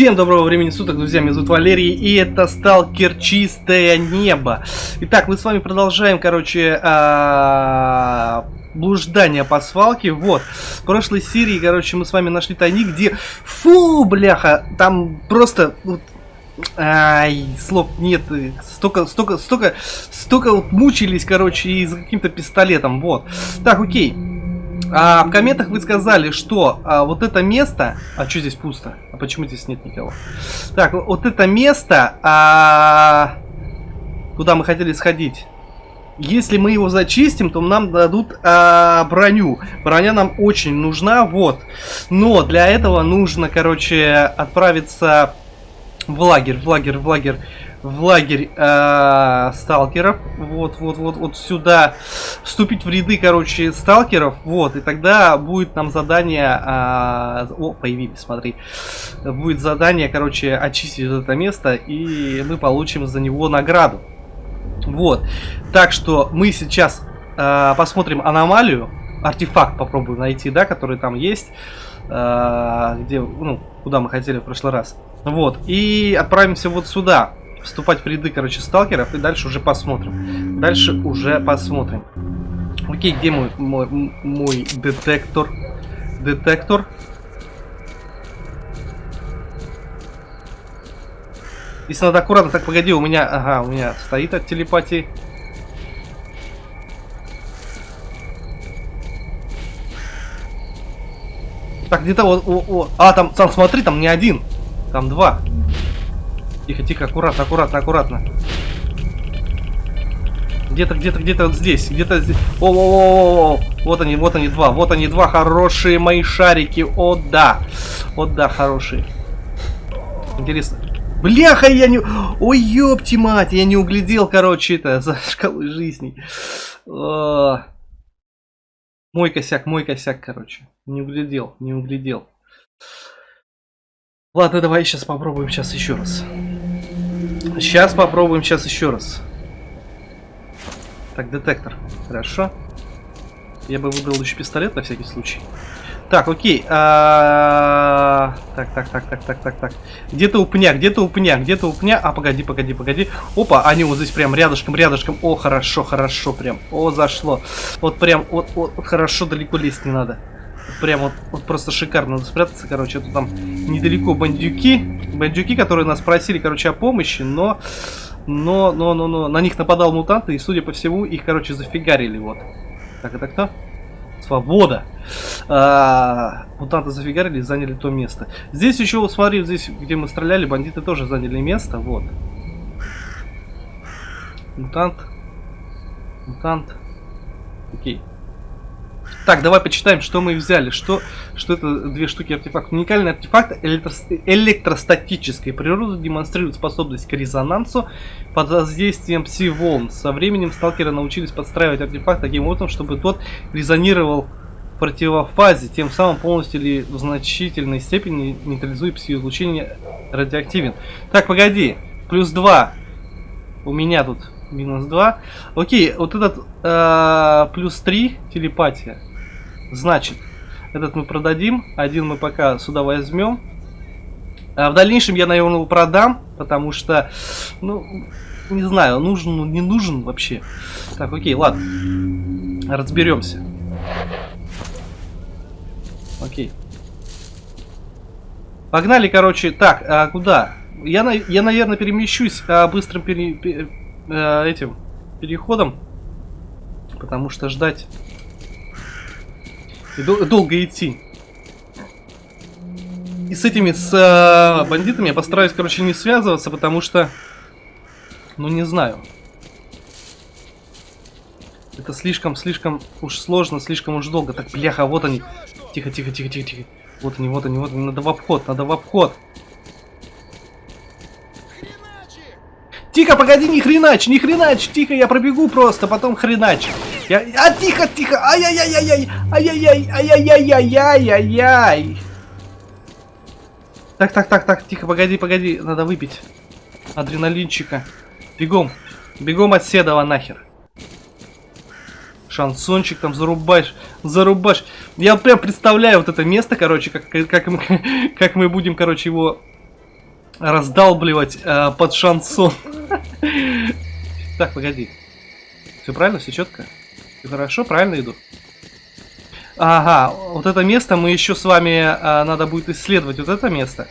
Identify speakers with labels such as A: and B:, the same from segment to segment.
A: Всем доброго времени суток, друзья, меня зовут Валерий, и это Сталкер Чистое Небо. Итак, мы с вами продолжаем, короче, а, блуждание по свалке. Вот, в прошлой серии, короче, мы с вами нашли тайник, где... Фу, бляха, там просто... Ай, слов нет, столько, столько, столько, столько вот мучились, короче, и за каким-то пистолетом, вот. Так, окей. А в комментах вы сказали, что а, вот это место... А что здесь пусто? А почему здесь нет никого? Так, вот это место, а, куда мы хотели сходить. Если мы его зачистим, то нам дадут а, броню. Броня нам очень нужна, вот. Но для этого нужно, короче, отправиться в лагерь, в лагерь, в лагерь в лагерь э, сталкеров. Вот, вот, вот, вот сюда. Вступить в ряды, короче, сталкеров. Вот, и тогда будет нам задание... Э, о, появились, смотри. Будет задание, короче, очистить это место, и мы получим за него награду. Вот. Так что мы сейчас э, посмотрим аномалию. Артефакт попробуем найти, да, который там есть. Э, где, ну, куда мы хотели в прошлый раз. Вот. И отправимся вот сюда вступать в ряды, короче, сталкеров, и дальше уже посмотрим. Дальше уже посмотрим. Окей, где мой, мой, мой детектор? Детектор. Если надо аккуратно, так погоди, у меня, ага, у меня стоит от телепатии. Так, где-то вот, о, о, а, там, там, смотри, там не один, там два. Тихо, тихо, аккуратно, аккуратно, аккуратно. Где-то, где-то, где-то вот здесь, где-то здесь. О, о, о, о, вот они, вот они два, вот они два хорошие мои шарики. О, да, о, да, хорошие. Интересно. Бляха, я не... Ой, ёпти мать, я не углядел, короче, это за шкалой жизни. Мой косяк, мой косяк, короче. Не углядел, не углядел. Ладно, давай сейчас попробуем сейчас еще раз. Сейчас попробуем сейчас еще раз. Так, детектор. Хорошо. Я бы выбрал еще пистолет на всякий случай. Так, окей. А... Так, так, так, так, так, так, так. Где-то у пня, где-то у пня, где-то у пня. А, погоди, погоди, погоди. Опа, они вот здесь прям рядышком, рядышком. О, хорошо, хорошо, прям. О, зашло. Вот прям, вот, вот, хорошо, далеко лезть не надо. Прям вот, вот просто шикарно. Надо спрятаться, короче. Это там недалеко бандюки. Бандюки, которые нас просили, короче, о помощи, но... Но, но, но, но, на них нападал мутант, и, судя по всему, их, короче, зафигарили, вот. Так, это кто? Свобода. А, мутанты зафигарили заняли то место. Здесь еще, вот смотри, здесь, где мы стреляли, бандиты тоже заняли место, вот. Мутант. Мутант. Окей. Так, давай почитаем, что мы взяли. Что, что это две штуки артефакт. Уникальный артефакт электро электростатической природы демонстрирует способность к резонансу под воздействием пси-волн. Со временем сталкеры научились подстраивать артефакт таким образом, чтобы тот резонировал в противофазе, тем самым полностью или в значительной степени нейтрализуя пси-излучение радиоактивен. Так, погоди. Плюс 2. У меня тут минус 2. Окей, вот этот э, плюс 3 телепатия. Значит, этот мы продадим, один мы пока сюда возьмем. А в дальнейшем я, наверное, его продам, потому что, ну, не знаю, нужен, ну, не нужен вообще. Так, окей, ладно. Разберемся. Окей. Погнали, короче. Так, а куда? Я, я наверное, перемещусь а, быстрым пере, пере, э, этим переходом. Потому что ждать и дол долго идти. И с этими, с э, бандитами я постараюсь, короче, не связываться, потому что... Ну, не знаю. Это слишком, слишком уж сложно, слишком уж долго. Так, бляха, вот они. Тихо, тихо, тихо, тихо, тихо. Вот они, вот они, вот они. Надо в обход, надо в обход. Тихо, погоди, не хренач, не хренач, тихо, я пробегу просто, потом хренач. Я... А, тихо, тихо, ай-яй-яй-яй, ай-яй-яй, ай-яй-яй-яй-яй-яй. Так, так, так, так, тихо, погоди, погоди, надо выпить адреналинчика. Бегом, бегом от Седова нахер. Шансончик там зарубаешь, зарубаешь. Я прям представляю вот это место, короче, как, как, мы, как мы будем, короче, его раздалбливать э, под шансон. Так, погоди. Все правильно, все четко? Все хорошо, правильно иду? Ага, вот это место мы еще с вами э, надо будет исследовать. Вот это место.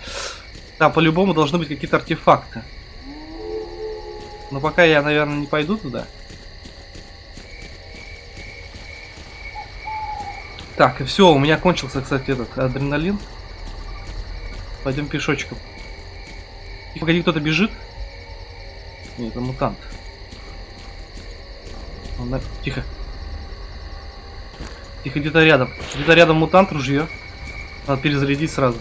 A: Там по-любому должны быть какие-то артефакты. Но пока я, наверное, не пойду туда. Так, и все, у меня кончился, кстати, этот адреналин. Пойдем пешочком. И погоди, кто-то бежит. Нет, это мутант. Он. Тихо. Тихо, где-то рядом. Где-то рядом мутант, ружье. Надо перезарядить сразу.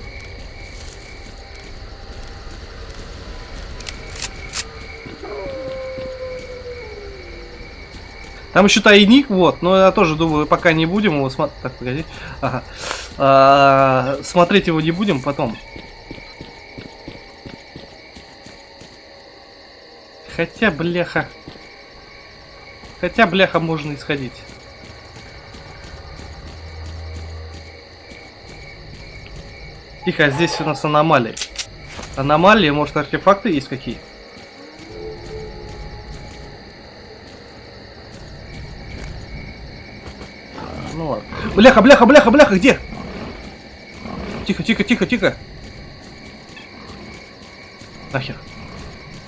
A: Там еще тайник, вот, но я тоже думаю, пока не будем его смотреть. Так, погоди. Ага. -а смотреть его не будем потом. Хотя, бляха. Хотя, бляха, можно исходить. Тихо, а здесь у нас аномалии. Аномалии, может, артефакты есть какие? Ну ладно. Бляха, бляха, бляха, бляха, где? Тихо, тихо, тихо, тихо. Нахер.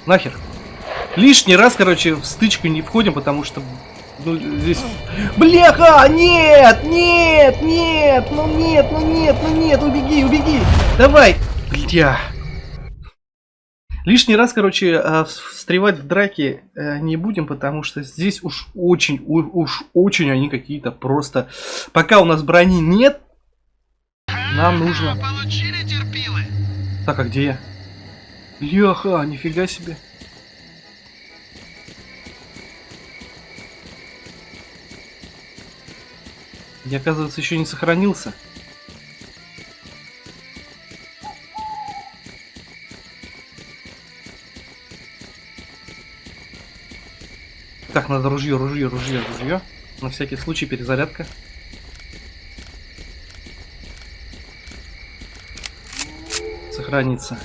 A: Нахер. Лишний раз, короче, в стычку не входим, потому что ну, здесь... Бляха! Нет! Нет! Нет! Ну нет! Ну нет! Ну нет! Убеги! Убеги! Давай! Бля! Лишний раз, короче, э, встревать в драки э, не будем, потому что здесь уж очень, уж очень они какие-то просто... Пока у нас брони нет, нам нужно... Так, а где я? Бляха, нифига себе. Я, оказывается, еще не сохранился. Так, надо ружье, ружье, ружье, ружье. На всякий случай перезарядка. Сохранится.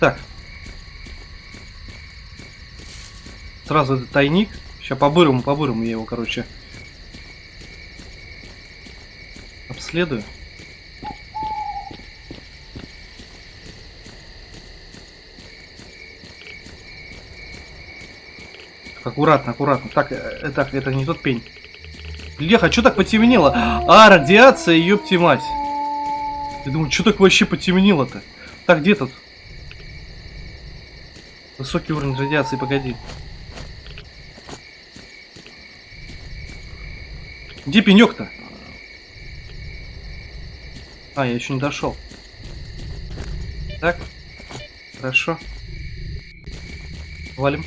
A: Так. Сразу этот тайник. Сейчас по-бырому, по-бырому я его, короче, обследую. Аккуратно, аккуратно. Так, э, это не тот пень. Леха, что так потемнело? А, радиация, ёпти мать. Я думаю, что так вообще потемнело-то? Так, где тут? Высокий уровень радиации, погоди. Где пенек-то? А, я еще не дошел. Так. Хорошо. Валим.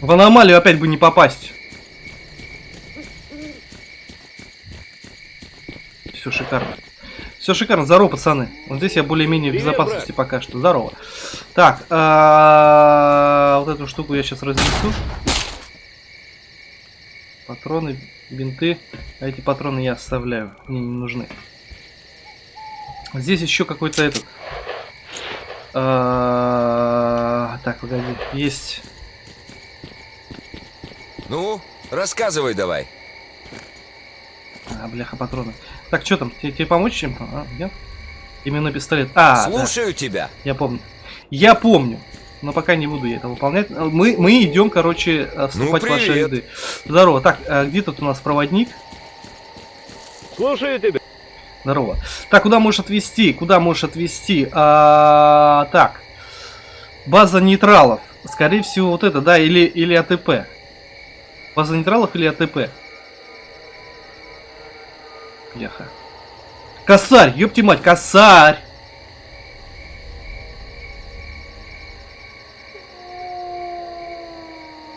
A: В аномалию опять бы не попасть. Все шикарно. Все шикарно. Здорово, пацаны. Вот здесь я более-менее в безопасности пока что. Здорово. Так. А, вот эту штуку я сейчас разнесу. Патроны, бинты. А эти патроны я оставляю. Мне не нужны. Здесь еще какой-то этот... А, так, погоди. Есть...
B: Ну, рассказывай давай.
A: А, бляха, патроны. Так, что там? Тебе, тебе помочь чем-то? А, нет? Именно пистолет. А,
B: Слушаю
A: да.
B: тебя.
A: Я помню. Я помню. Но пока не буду я это выполнять. Мы, мы идем, короче, э, вступать
B: ну,
A: в ваши ряды. Здорово. Так, а где тут у нас проводник?
C: Слушаю тебя.
A: Здорово. Так, куда можешь отвезти? Куда можешь отвезти? А, так. База нейтралов. Скорее всего, вот это, да, или, или АТП. База нейтралов или АТП? Яха. Косарь, ёпти мать, косарь!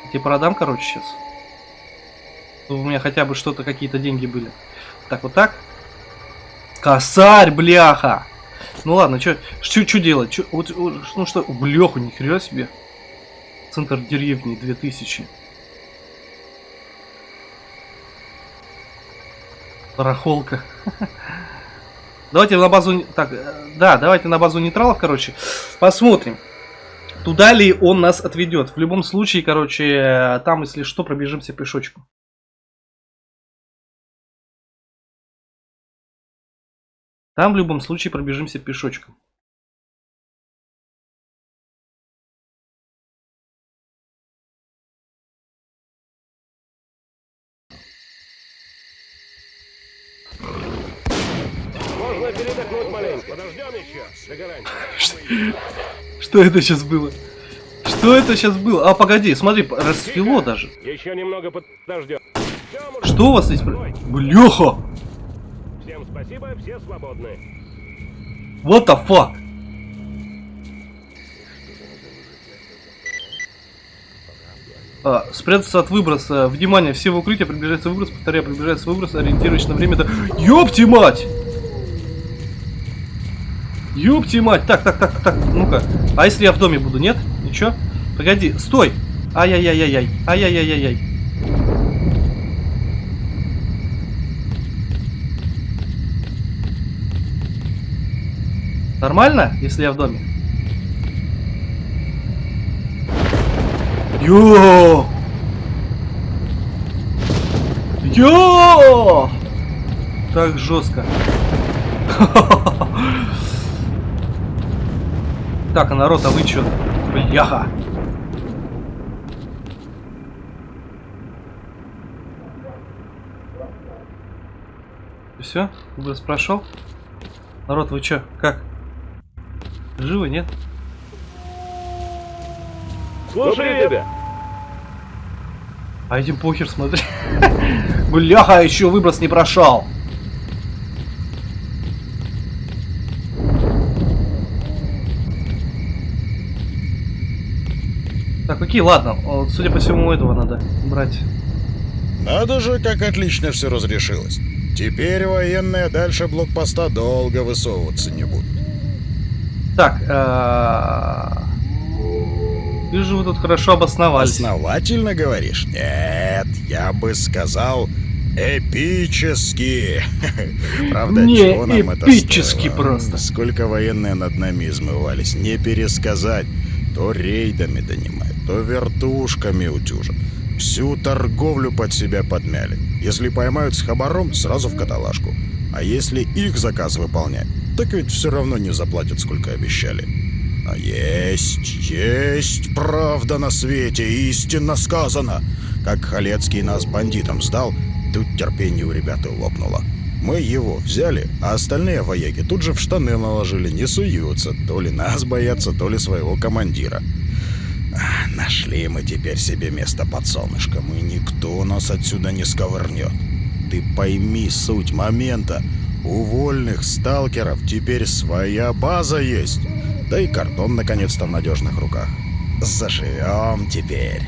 A: Тебе продам, короче, сейчас. Чтобы у меня хотя бы что-то, какие-то деньги были. Так, вот так. Косарь, бляха! Ну ладно, что делать? Чё, вот, ну что, бляху, ни хрена себе. Центр деревни 2000. Барахолка. Давайте на базу... Так, э, да, давайте на базу нейтралов, короче. Посмотрим. Туда ли он нас отведет. В любом случае, короче, там, если что, пробежимся пешочком. Там в любом случае пробежимся пешочком.
C: Можно передохнуть маленько. Подождем еще. До гарантии.
A: Что это сейчас было? Что это сейчас было? А, погоди, смотри, расцвело даже.
C: Еще немного подождем.
A: Что у вас здесь? Бляха!
C: Всем спасибо, все свободны.
A: What the fuck? А, спрятаться от выброса. Внимание, все в укрытие, приближается выброс, повторяю, приближается выброс, ориентируясь на время. до- Ёпти мать! Ёпти мать! Так, так, так, так, ну-ка. А если я в доме буду, нет? Ничего? Погоди, стой! Ай-яй-яй-яй-яй, ай-яй-яй-яй-яй. Нормально, если я в доме? Йо! Йо! Так жестко. Так, а народ, а вы чё? Бляха! Все? Выброс прошел? Народ, вы чё? Как? Живы, нет?
C: Слушай тебя.
A: А этим похер, смотри. Бляха, еще выброс не прошел. Окей, ладно. Вот, Судя по всему, этого надо брать.
D: Надо же, как отлично все разрешилось. Теперь военные дальше блокпоста долго высовываться не будут.
A: Так, а, вижу, вы тут хорошо обосновались.
D: Основательно говоришь? Нет, я бы сказал эпически. Правда,
A: Не
D: чего нам это
A: эпически
D: стоило?
A: просто.
D: Сколько военные над нами измывались, не пересказать. То рейдами донимают, то вертушками утюжат. Всю торговлю под себя подмяли. Если поймают с хабаром, сразу в каталажку. А если их заказ выполнять, так ведь все равно не заплатят, сколько обещали. А есть, есть правда на свете, истинно сказано. Как Халецкий нас бандитам сдал, тут терпение у ребят и лопнуло. Мы его взяли, а остальные вояки тут же в штаны наложили, не суются. То ли нас боятся, то ли своего командира. Нашли мы теперь себе место под солнышком, и никто нас отсюда не сковырнет. Ты пойми суть момента. У вольных сталкеров теперь своя база есть. Да и кордон наконец-то в надежных руках. Заживем теперь.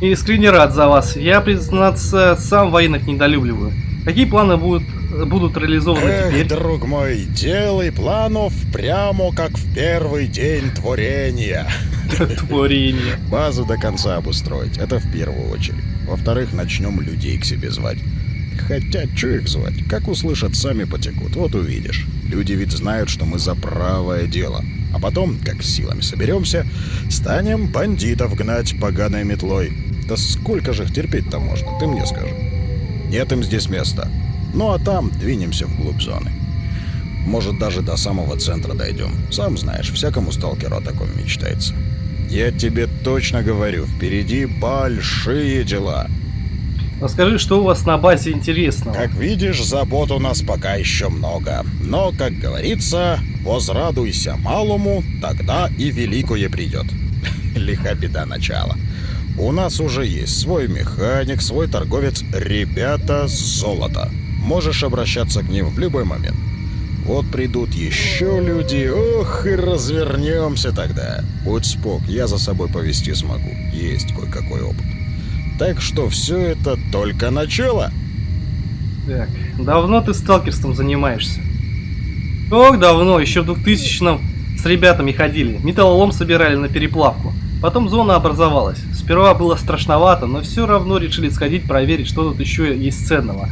A: Искренне рад за вас. Я, признаться, сам военных недолюбливаю. Какие планы будут, будут реализованы
D: Эх,
A: теперь?
D: друг мой, делай планов прямо как в первый день творения.
A: Творение.
D: Базу до конца обустроить, это в первую очередь. Во-вторых, начнем людей к себе звать. Хотя, что их звать? Как услышат, сами потекут, вот увидишь. Люди ведь знают, что мы за правое дело. А потом, как силами соберемся, станем бандитов гнать поганой метлой. Да сколько же их терпеть-то можно, ты мне скажи. Нет им здесь места. Ну а там двинемся вглубь зоны. Может, даже до самого центра дойдем. Сам знаешь, всякому сталкеру о таком мечтается. Я тебе точно говорю, впереди большие дела.
A: Расскажи, что у вас на базе интересного?
D: Как видишь, забот у нас пока еще много. Но, как говорится, возрадуйся малому, тогда и великое придет. Лиха беда начала. У нас уже есть свой механик, свой торговец. Ребята с золота. Можешь обращаться к ним в любой момент. Вот придут еще люди, ох, и развернемся тогда. Будь спок, я за собой повести смогу. Есть кое-какой опыт. Так что все это только начало.
A: Так, давно ты сталкерством занимаешься? Ох, давно, еще в 2000-м с ребятами ходили. Металлолом собирали на переплавку. Потом зона образовалась. Сперва было страшновато, но все равно решили сходить проверить, что тут еще есть ценного.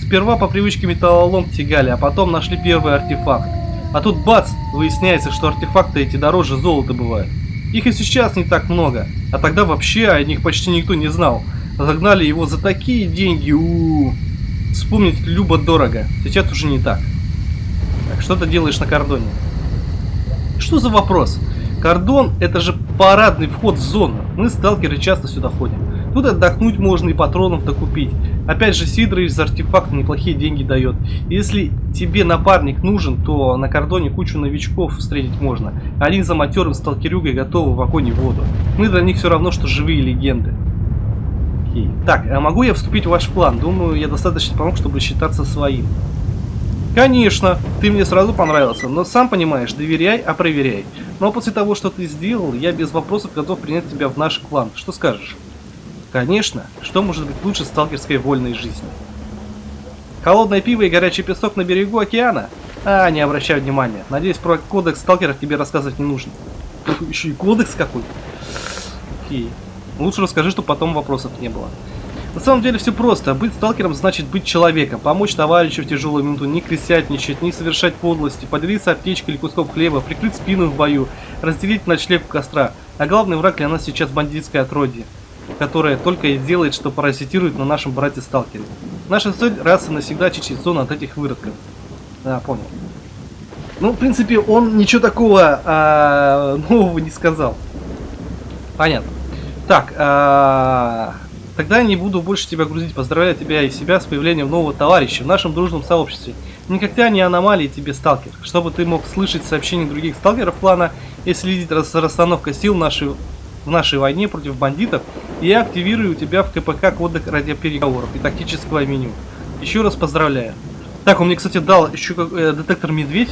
A: Сперва по привычке металлолом тягали, а потом нашли первый артефакт. А тут бац, выясняется, что артефакты эти дороже золота бывают. Их и сейчас не так много, а тогда вообще о них почти никто не знал. Загнали его за такие деньги, у, -у, -у. Вспомнить любо дорого, сейчас уже не так. Так, что ты делаешь на кордоне? Что за вопрос? Кордон это же парадный вход в зону. Мы, сталкеры, часто сюда ходим. Тут отдохнуть можно и патронов докупить. Опять же, Сидорович за артефакты неплохие деньги дает. Если тебе напарник нужен, то на кордоне кучу новичков встретить можно. Они за матерым сталкерюгой готовы в огонь и воду. Мы для них все равно, что живые легенды. Так, а могу я вступить в ваш план? Думаю, я достаточно помог, чтобы считаться своим. Конечно, ты мне сразу понравился, но сам понимаешь, доверяй, а проверяй. Но после того, что ты сделал, я без вопросов готов принять тебя в наш клан. Что скажешь? Конечно, что может быть лучше сталкерской вольной жизни? Холодное пиво и горячий песок на берегу океана? А, не обращай внимания. Надеюсь, про кодекс сталкеров тебе рассказывать не нужно. Еще и кодекс какой. Окей. Лучше расскажи, чтобы потом вопросов не было. На самом деле все просто. Быть сталкером значит быть человеком. Помочь товарищу в тяжелую минуту, не крысятничать, не совершать подлости, поделиться аптечкой или куском хлеба, прикрыть спину в бою, разделить ночлег костра. А главный враг для нас сейчас бандитское отродье, которое только и делает, что паразитирует на нашем брате-сталкере. Наша цель раз и навсегда очистить зону от этих выродков. Да, понял. Ну, в принципе, он ничего такого а, нового не сказал. Понятно. Так, а, Тогда не буду больше тебя грузить. Поздравляю тебя и себя с появлением нового товарища в нашем дружном сообществе. Никогда не аномалии тебе, сталкер. Чтобы ты мог слышать сообщения других сталкеров плана и следить за расстановкой сил нашей, в нашей войне против бандитов, я активирую тебя в КПК кодек радиопереговоров и тактического меню. Еще раз поздравляю. Так, он мне, кстати, дал еще э, детектор медведь,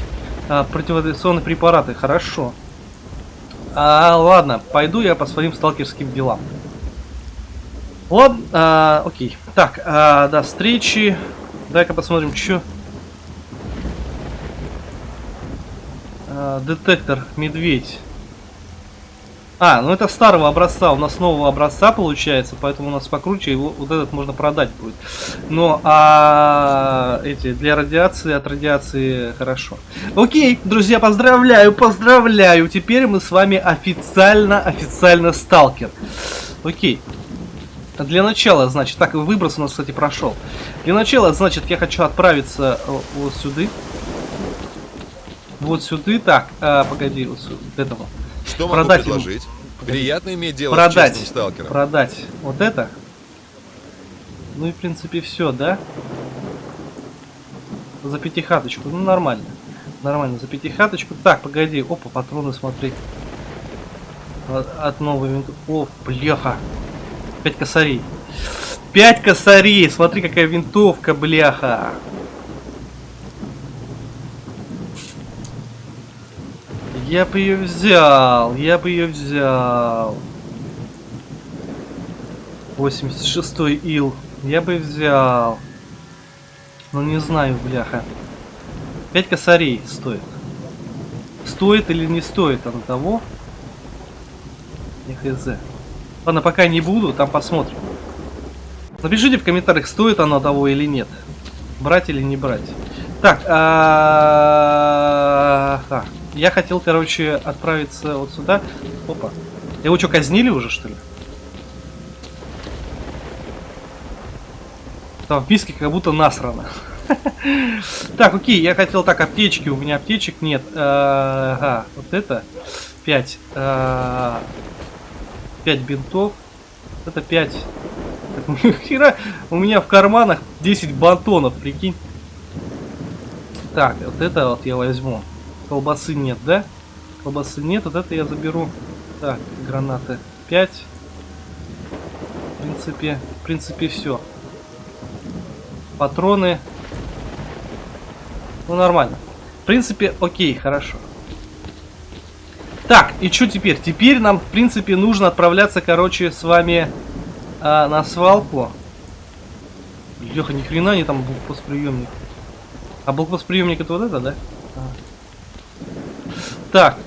A: э, противорадиационные препараты. Хорошо. А, ладно, пойду я по своим сталкерским делам. Ладно, а, окей. Так, а, до встречи. Дай-ка посмотрим, что. А, детектор, медведь. А, ну это старого образца, у нас нового образца получается, поэтому у нас покруче, его вот этот можно продать будет. Но а эти для радиации, от радиации хорошо. Окей, друзья, поздравляю, поздравляю. Теперь мы с вами официально, официально сталкер. Окей. Для начала, значит, так, выброс у нас, кстати, прошел. Для начала, значит, я хочу отправиться э, вот сюда. Вот сюда. Так, а, погоди, вот сюда, этого.
B: Что
A: продать
B: могу предложить?
A: Ему.
B: Приятно иметь дело
A: продать,
B: с честным сталкером.
A: Продать вот это. Ну и, в принципе, все, да? За пятихаточку. Ну, нормально. Нормально, за пятихаточку. Так, погоди. Опа, патроны, смотри. От, от новой винтовки. О, бляха. 5 косарей. 5 косарей! Смотри, какая винтовка, бляха! Я бы ее взял, я бы ее взял. 86 ил. Я бы взял. Ну не знаю, бляха. 5 косарей стоит. Стоит или не стоит оно того? Не хз. Ладно, пока не буду, там посмотрим. Напишите в комментариях, стоит оно того или нет. Брать или не брать. Так, а, я хотел, короче, отправиться вот сюда. Опа. Его что, казнили уже, что ли? Там в миске как будто насрано. Так, окей, я хотел так, аптечки, у меня аптечек нет. Ага, вот это 5. 5 бинтов. Это 5. Хера, у меня в карманах 10 батонов, прикинь. Так, вот это вот я возьму. Колбасы нет, да? Колбасы нет, вот это я заберу. Так, гранаты 5. В принципе, в принципе все. Патроны. Ну, нормально. В принципе, окей, хорошо. Так, и что теперь? Теперь нам, в принципе, нужно отправляться, короче, с вами а, на свалку. Леха, ни хрена не там блокпостприемник. А блокпостприемник это вот это, да? А. Так.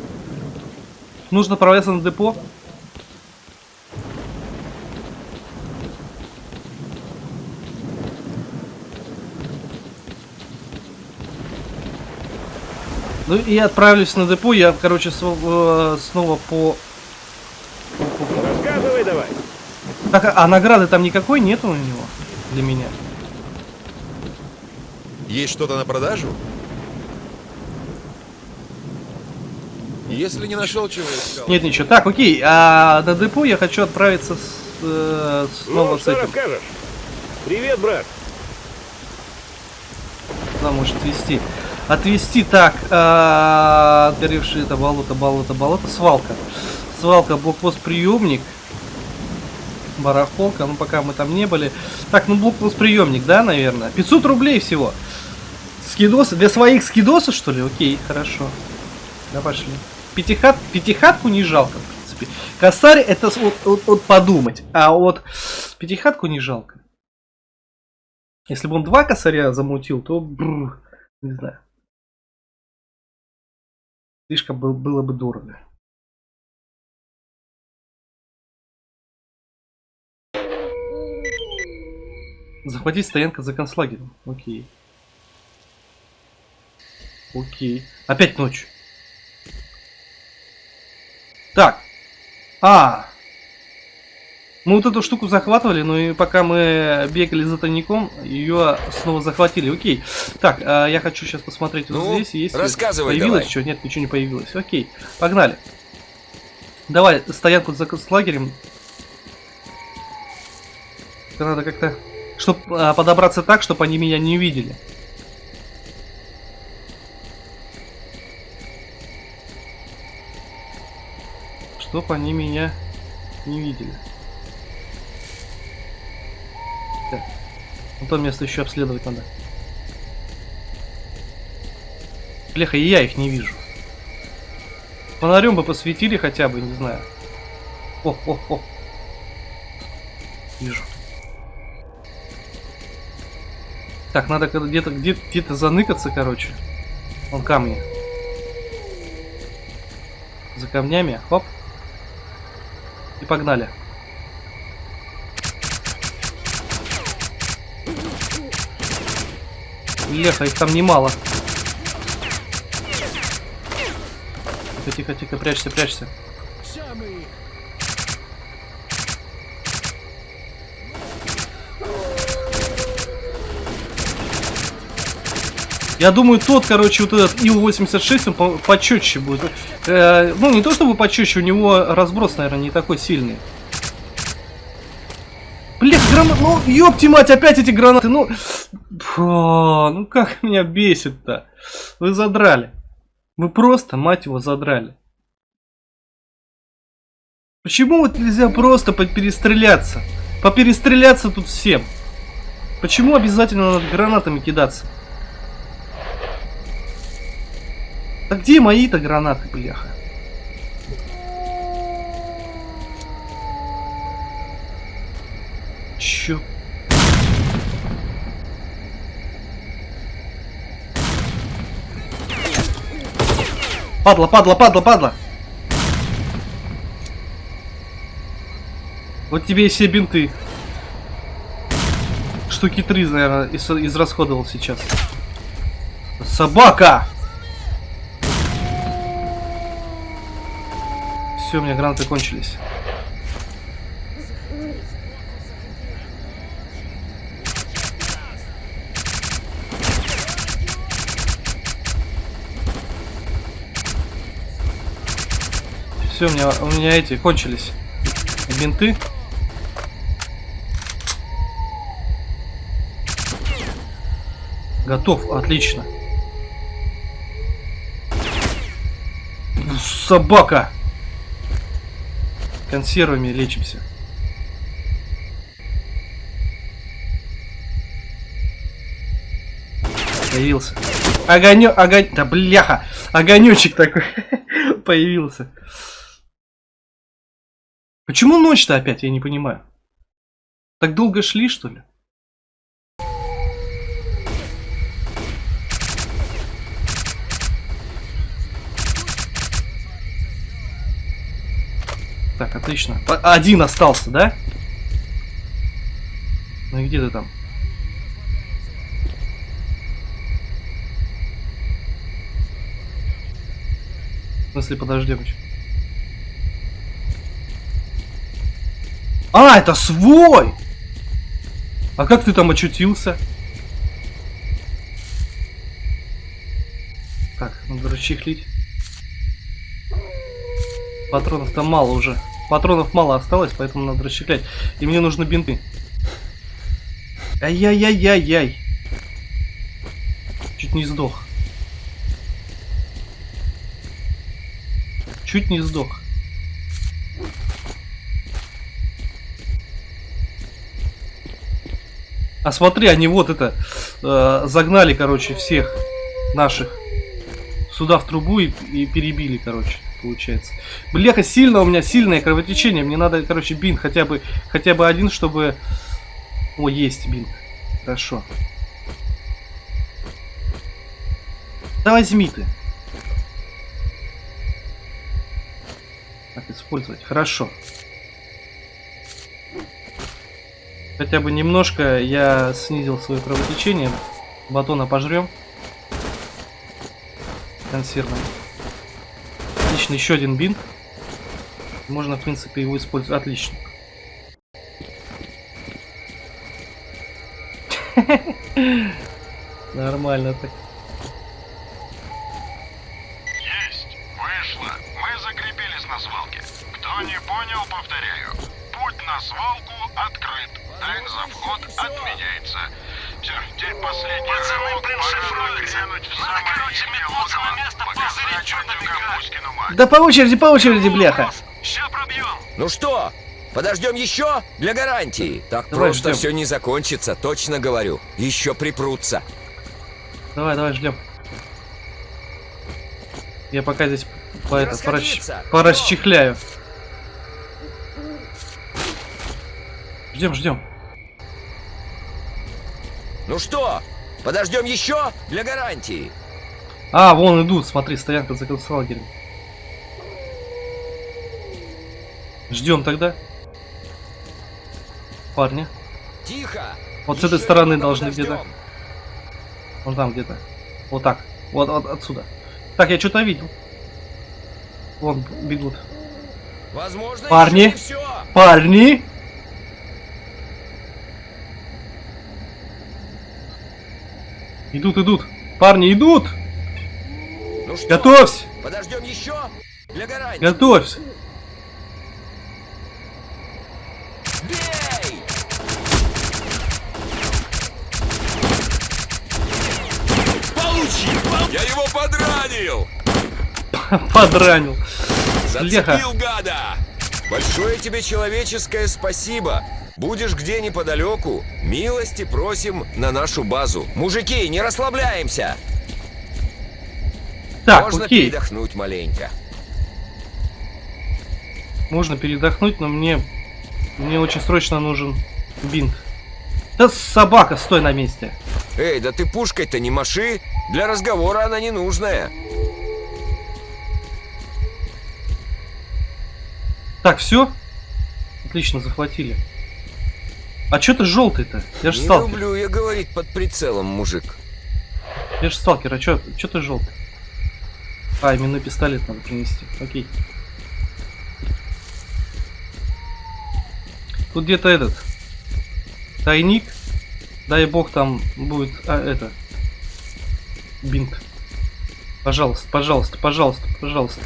A: Нужно отправляться на депо. Ну и отправлюсь на депо. Я, короче, э, снова по...
C: Рассказывай давай.
A: Так, а награды там никакой нету у него для меня?
B: Есть что-то на продажу? Если не нашел, чего искал.
A: Нет, ничего. Так, окей. А на депо я хочу отправиться с, э, снова
C: ну,
A: с
C: что
A: этим.
C: расскажешь? Привет, брат.
A: Куда может отвезти? Отвезти так. а, Отгоревшие это болото, болото, болото. Свалка. Свалка, блокпост, приемник. Барахолка, ну пока мы там не были. Так, ну блокпост, приемник, да, наверное? 500 рублей всего. Скидосы, для своих скидоса, что ли? Окей, хорошо. Да, пошли. Пятихат, пятихатку не жалко, в принципе. Косарь это вот, вот- вот подумать, а вот пятихатку не жалко. Если бы он два косаря замутил, то бррр, не знаю. Слишком был- было бы дорого. Захватить стоянка за концлагерем. Окей. Окей. Опять ночь. Так. А. Мы вот эту штуку захватывали, но и пока мы бегали за тайником, ее снова захватили. Окей. Так, а, я хочу сейчас посмотреть вот
B: Ну,
A: здесь. Есть
B: рассказывай
A: Появилось
B: давай.
A: что? Нет, ничего не появилось. Окей. Погнали. Давай, стоянку за лагерем. Надо как-то... Чтоб а, подобраться так, чтобы они меня не видели. Чтоб они меня не видели. Ну то место еще обследовать надо. Бляха, и я их не вижу. Фонарем бы посветили хотя бы, не знаю. О, о, о. Вижу. Так, надо где-то где- где-то заныкаться, короче. Вон камни. За камнями. Хоп. И погнали. Леха, их там немало. Тихо, тихо, тихо, прячься, прячься. Я думаю, тот, короче, вот этот Ил-86, он по- почетче будет. Э, ну, не то чтобы почетче, у него разброс, наверное, не такой сильный. Блин, гранат, ну, ёпти мать, опять эти гранаты, ну... Фу, ну как меня бесит-то. Вы задрали. Вы просто, мать его, задрали. Почему вот нельзя просто поперестреляться? Поперестреляться тут всем. Почему обязательно надо гранатами кидаться? А где мои-то гранаты, бляха? Чё? Падла, падла, падла, падла! Вот тебе и все бинты. Штуки три, наверное, из- израсходовал сейчас. Собака! Все, у меня гранаты кончились. Все, у меня, у меня эти кончились. Бинты. Готов, отлично. Собака! Консервами лечимся. Появился. Огонек, огонь... Да бляха! Огонечек такой появился. Почему ночь-то опять, я не понимаю. Так долго шли, что ли? Так, отлично. По- Один остался, да? Ну и где ты там? смысле, подождем еще. А, это свой! А как ты там очутился? Так, надо расчехлить. Патронов там мало уже. Патронов мало осталось, поэтому надо расчехлять. И мне нужны бинты. Ай-яй-яй-яй-яй. Чуть не сдох. Чуть не сдох. А смотри, они вот это э, загнали, короче, всех наших сюда в трубу и, и перебили, короче, получается. Бляха, сильно у меня сильное кровотечение. Мне надо, короче, бинт хотя бы хотя бы один, чтобы. О, есть бинт. Хорошо. Да возьми ты. Так, использовать. Хорошо. Хотя бы немножко я снизил свое кровотечение. Батона пожрем. Консервный. Отлично, еще один бинт. Можно, в принципе, его использовать. Отлично. Нормально так.
E: Есть! Вышло! Мы закрепились на свалке. Кто не понял, повторяю. Путь на свалку Тайм за вход отменяется. Все, теперь последний
F: Пацаны,
E: рывок.
F: блин,
E: Пора
F: шифруются.
E: нагрянуть в
F: Надо,
E: самое
F: короче, место, играет.
E: Муськину мать.
A: Да по очереди, по очереди, бляха.
F: Ща пробьем.
G: Ну что, подождем еще? Для гарантии. Так
A: Давай
G: просто
A: ждем.
G: все не закончится, точно говорю. Еще припрутся.
A: Давай, давай, ждем. Я пока здесь по это, порасч- порасчехляю. Ждем, ждем.
G: Ну что, подождем еще? Для гарантии.
A: А, вон идут, смотри, стоянка за концлагерем. Ждем тогда. Парни.
G: Тихо.
A: Вот с этой стороны должны где-то. Вон там где-то. Вот так. Вот, вот отсюда. Так, я что-то видел. Вон бегут.
G: Возможно,
A: Парни. Парни! Идут, идут. Парни, идут!
G: Ну что,
A: Готовься!
G: подождем еще? Для гарантии.
A: Готовься!
G: Бей!
B: Я его подранил!
A: Подранил.
B: Зацепил гада!
G: Большое тебе человеческое спасибо. Будешь где неподалеку, милости просим на нашу базу. Мужики, не расслабляемся.
A: Так,
G: Можно
A: окей.
G: передохнуть маленько.
A: Можно передохнуть, но мне... Мне очень срочно нужен бинт. Да собака, стой на месте.
G: Эй, да ты пушкой-то не маши. Для разговора она не нужная.
A: Так, все? Отлично, захватили. А что ты желтый-то? Я же
G: не
A: сталкер.
G: люблю я говорить под прицелом, мужик.
A: Я же сталкер, а чё, чё ты желтый? А, именной пистолет надо принести. Окей. Тут где-то этот тайник. Дай бог там будет а, это бинт. Пожалуйста, пожалуйста, пожалуйста, пожалуйста.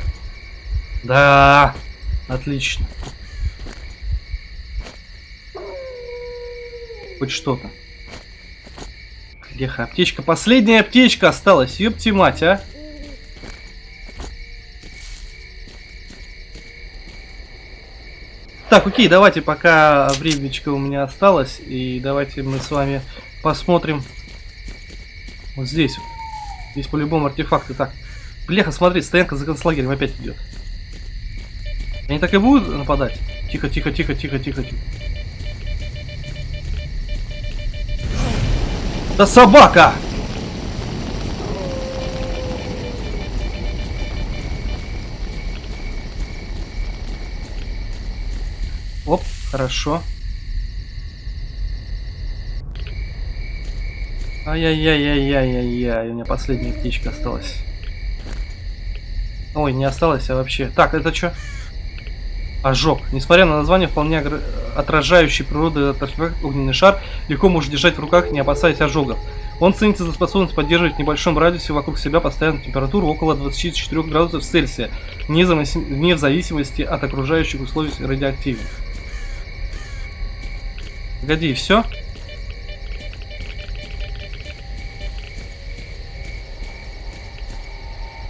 A: Да, отлично. Хоть что-то. Леха, аптечка. Последняя аптечка осталась. Ёпти мать, а. Так, окей, давайте, пока времечко у меня осталось, и давайте мы с вами посмотрим вот здесь. Здесь по-любому артефакты. Так, Бляха, смотри, стоянка за концлагерем опять идет. Они так и будут нападать? Тихо, тихо, тихо, тихо, тихо, тихо. Да собака! Оп, хорошо. Ай-яй-яй-яй-яй-яй-яй, у меня последняя птичка осталась. Ой, не осталось, а вообще. Так, это что? Ожог. Несмотря на название, вполне отражающий природу этот артефакт, огненный шар легко может держать в руках, не опасаясь ожогов. Он ценится за способность поддерживать в небольшом радиусе вокруг себя постоянную температуру около 24 градусов Цельсия, вне, зависимости от окружающих условий радиоактивных. Погоди, все?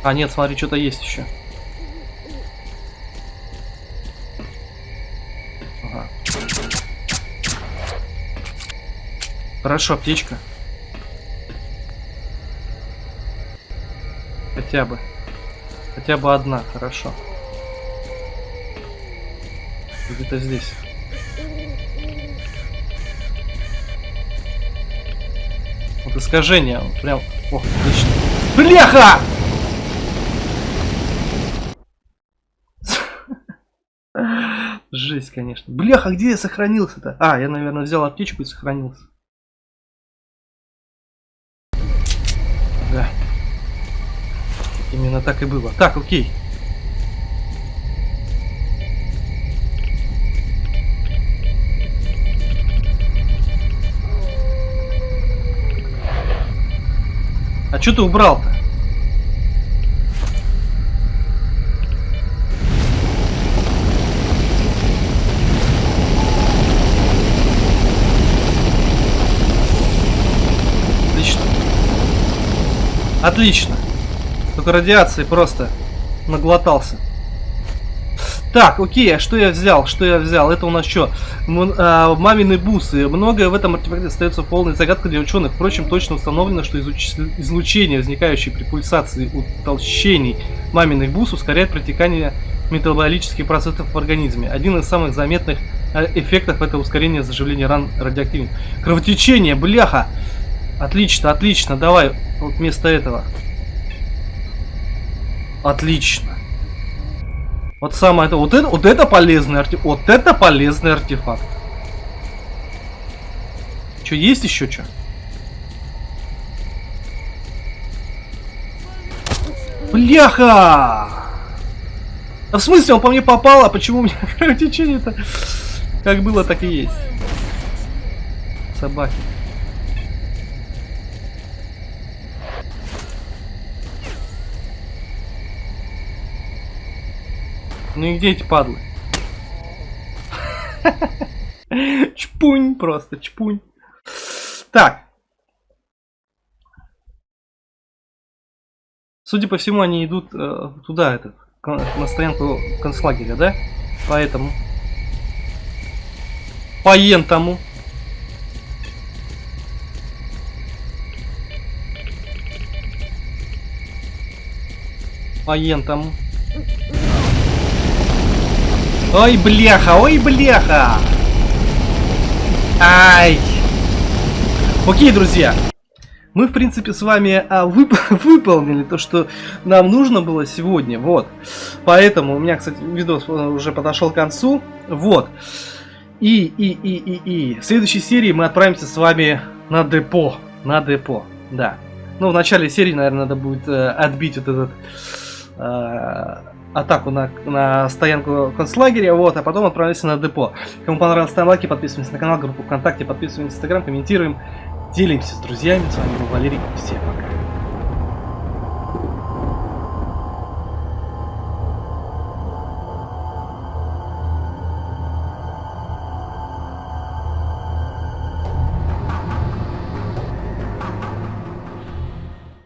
A: А, нет, смотри, что-то есть еще. Хорошо, аптечка. Хотя бы. Хотя бы одна, хорошо. Где-то здесь. Вот искажение, вот прям... Ох, отлично. Бляха! Жесть, конечно. Бляха, где я сохранился-то? А, я, наверное, взял аптечку и сохранился. Да. Именно так и было. Так, окей. А что ты убрал-то? Отлично. Отлично. Радиации просто наглотался. Так, окей, а что я взял? Что я взял? Это у нас что? М- а, мамины бусы. Многое в этом артефакте остается полной загадкой для ученых. Впрочем, точно установлено, что изуч- излучение, возникающее при пульсации утолщений маминых бус, ускоряет протекание метаболических процессов в организме. Один из самых заметных э, эффектов это ускорение заживления ран радиоактивных. Кровотечение, бляха! Отлично, отлично, давай вот вместо этого. Отлично. Вот самое это, вот это, вот это полезный артефакт, вот это полезный артефакт. Что есть еще что? Бляха! А в смысле он по мне попал, а почему у меня кровотечение-то как было, так и есть. Собаки. Ну и где эти падлы? Чпунь просто, чпунь. Так. Судя по всему, они идут э, туда, этот, на стоянку концлагеря, да? Поэтому. Поентому. Поентому. Ой, бляха, ой, бляха. Ай. Окей, друзья. Мы, в принципе, с вами а, вып- выполнили то, что нам нужно было сегодня. Вот. Поэтому у меня, кстати, видос э, уже подошел к концу. Вот. И, и, и, и, и. В следующей серии мы отправимся с вами на депо. На депо. Да. Ну, в начале серии, наверное, надо будет э, отбить вот этот э, атаку на, на стоянку концлагеря, вот, а потом отправимся на депо. Кому понравилось, ставим лайки, подписываемся на канал, группу ВКонтакте, подписываемся на Инстаграм, комментируем, делимся с друзьями. С вами был Валерий, всем пока.